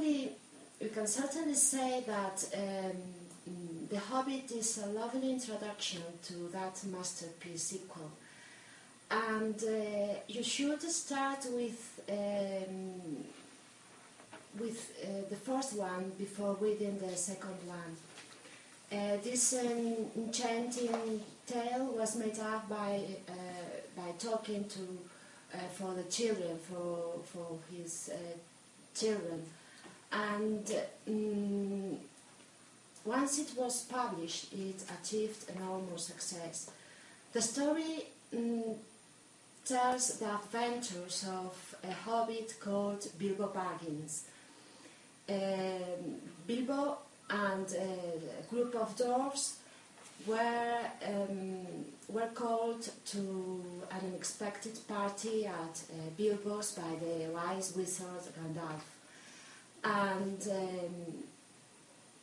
certainly, we can certainly say that um, The Hobbit is a lovely introduction to that masterpiece sequel. And uh, you should start with um, with uh, the first one before reading the second one. Uh, this um, enchanting tale was made up by uh, by talking to uh, for the children for for his uh, children, and um, once it was published, it achieved enormous success. The story um, tells the adventures of a hobbit called Bilbo Baggins. Um, Bilbo and a group of dwarves were, um, were called to an unexpected party at uh, Bilbo's by the wise wizard Gandalf. And um,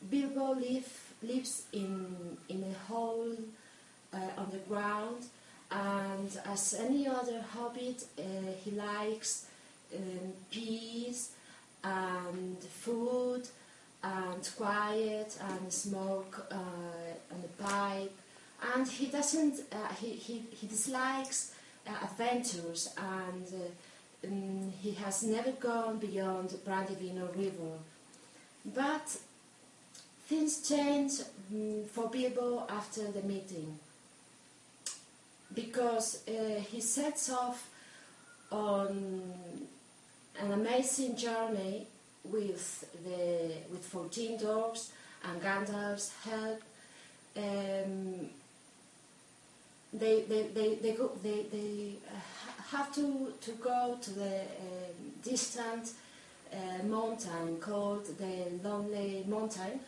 Bilbo live, lives in, in a hole uh, on the ground, and as any other hobbit, uh, he likes um, peace and food and quiet and smoke uh, on the pipe. And he doesn't, uh, he, he, he dislikes uh, adventures and uh, um, he has never gone beyond Brandivino River. But things change um, for Bilbo after the meeting because uh, he sets off on an amazing journey with the with 14 dwarves and Gandalf's help. Um, they, they, they, they, go, they, they have to, to go to the um, distant uh, mountain called the Lonely Mountain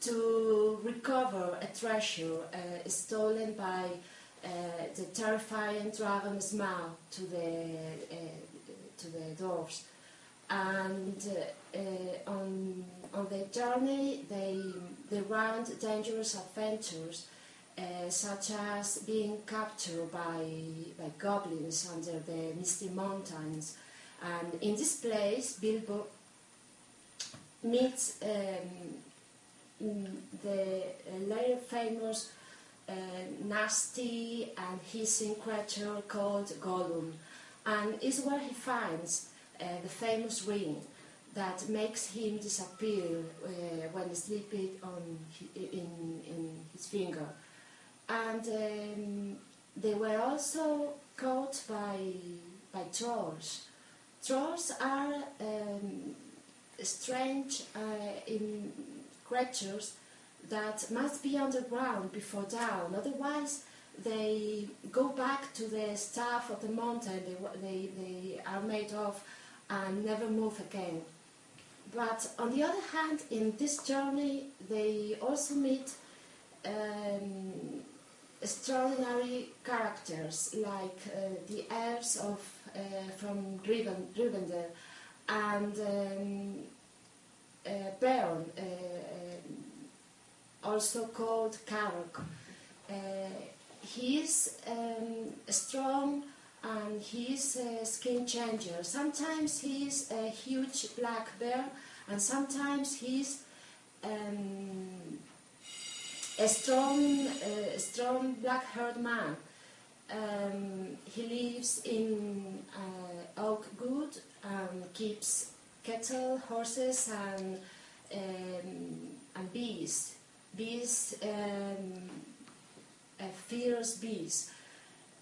to recover a treasure uh, stolen by uh, the terrifying dragon Smaug to the, uh, to the dwarves. And uh, on, on their journey they, they run dangerous adventures uh, such as being captured by, by goblins under the misty mountains. And in this place, Bilbo meets um, the later famous uh, nasty and hissing creature called Gollum, and is where he finds uh, the famous ring that makes him disappear uh, when sleeping on in, in his finger. And um, they were also caught by, by trolls. Trolls are um, strange uh, creatures that must be underground before dawn, otherwise they go back to the staff of the mountain they, they, they are made of and never move again. But on the other hand, in this journey, they also meet um, extraordinary characters like uh, the elves of uh, from Riven, Rivendell and um, uh, Beorn, uh, also called Karok. He is um, strong and he's a skin changer. Sometimes he's a huge black bear, and sometimes he's um, a strong, uh, strong black-haired man. Um, he lives in uh, Oakwood and keeps cattle, horses, and um, and bees. Bees, um, fierce bees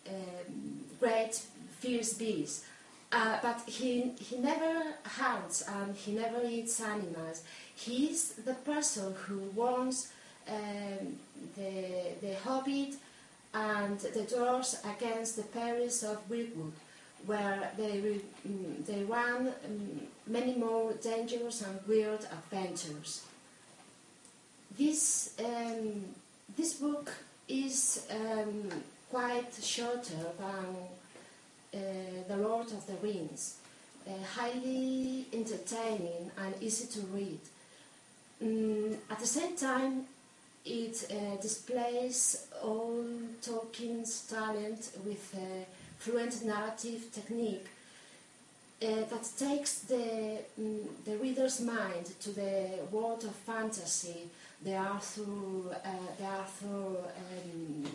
um, great fierce bees. Uh, but he, he never hunts and he never eats animals. He's the person who warns um, the, the hobbit and the dwarves against the perils of Mirkwood, where they, um, they run um, many more dangerous and weird adventures. This, um, this book is um, quite shorter than uh, The Lord of the Rings, uh, highly entertaining and easy to read. Mm, at the same time, it uh, displays all Tolkien's talent with a fluent narrative technique. uh, that takes the, mm, the reader's mind to the world of fantasy the Arthur, uh, the Arthur um,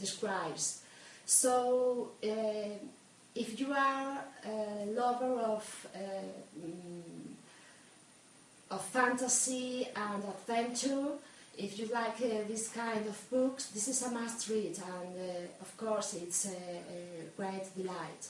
describes. So, uh, if you are a lover of uh, mm, of fantasy and adventure, if you like uh, this kind of books, this is a must read, and uh, of course, it's a, a great delight.